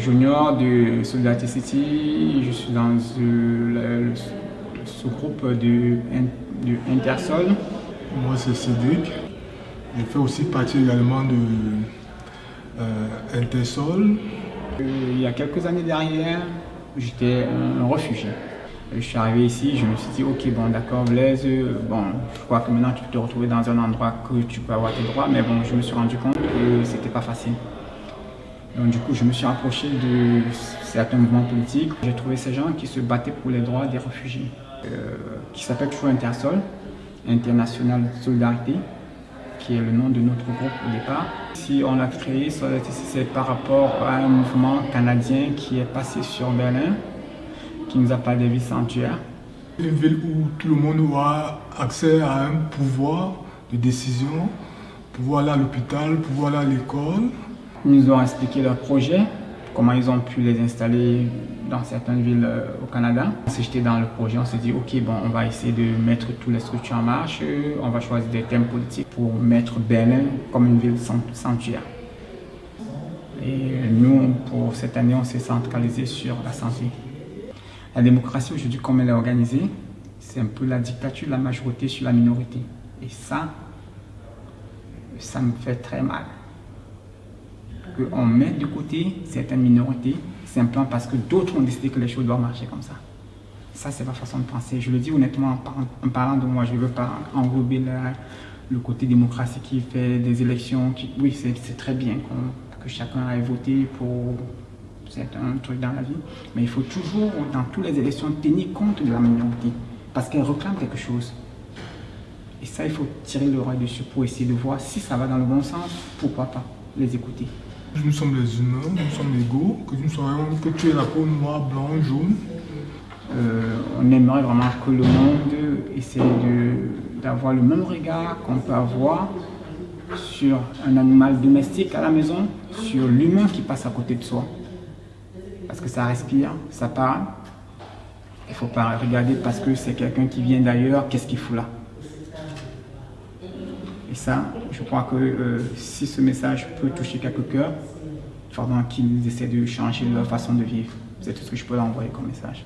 suis junior de Solidarity City, je suis dans le, sous-groupe de, de, Intersol. Moi c'est Cédric, je fais aussi partie également de euh, Intersol. Euh, il y a quelques années derrière, j'étais un réfugié. Je suis arrivé ici, je me suis dit, ok, bon, d'accord, Blaise, bon, je crois que maintenant tu peux te retrouver dans un endroit que tu peux avoir tes droits, mais bon, je me suis rendu compte que c'était pas facile. Donc du coup, je me suis approché de certains mouvements politiques. J'ai trouvé ces gens qui se battaient pour les droits des réfugiés, euh, qui s'appelle toujours Intersol, International Solidarité, qui est le nom de notre groupe au départ. Si on l'a créé, c'est par rapport à un mouvement canadien qui est passé sur Berlin, qui nous a parlé des villes sanctuaires. Une ville où tout le monde aura accès à un pouvoir de décision, pouvoir à l'hôpital, pouvoir à l'école. Ils nous ont expliqué leur projet, comment ils ont pu les installer dans certaines villes euh, au Canada. On s'est jeté dans le projet, on s'est dit ok bon on va essayer de mettre toutes les structures en marche, on va choisir des thèmes politiques pour mettre Berlin comme une ville sanctuaire. Et nous, pour cette année, on s'est centralisé sur la santé. La démocratie aujourd'hui, comme elle est organisée, c'est un peu la dictature de la majorité sur la minorité. Et ça, ça me fait très mal. Qu'on mette de côté certaines minorités, simplement parce que d'autres ont décidé que les choses doivent marcher comme ça. Ça, c'est ma façon de penser. Je le dis honnêtement en parlant de moi, je ne veux pas englober le côté démocratie qui fait des élections. Oui, c'est très bien que chacun aille voter pour c'est un truc dans la vie. Mais il faut toujours, dans toutes les élections, tenir compte de la minorité. Parce qu'elle réclame quelque chose. Et ça, il faut tirer le roi dessus pour essayer de voir si ça va dans le bon sens. Pourquoi pas les écouter. Nous sommes les humains, nous sommes égaux, que nous soyons, que tu aies la peau noire, blanc, jaune. Euh, on aimerait vraiment que le monde essaie d'avoir le même regard qu'on peut avoir sur un animal domestique à la maison, sur l'humain qui passe à côté de soi parce que ça respire, ça parle. Il ne faut pas regarder parce que c'est quelqu'un qui vient d'ailleurs, qu'est-ce qu'il fout là? Et ça, je crois que euh, si ce message peut toucher quelques cœurs, il faudra qu'ils essaient de changer leur façon de vivre. C'est tout ce que je peux leur envoyer comme message.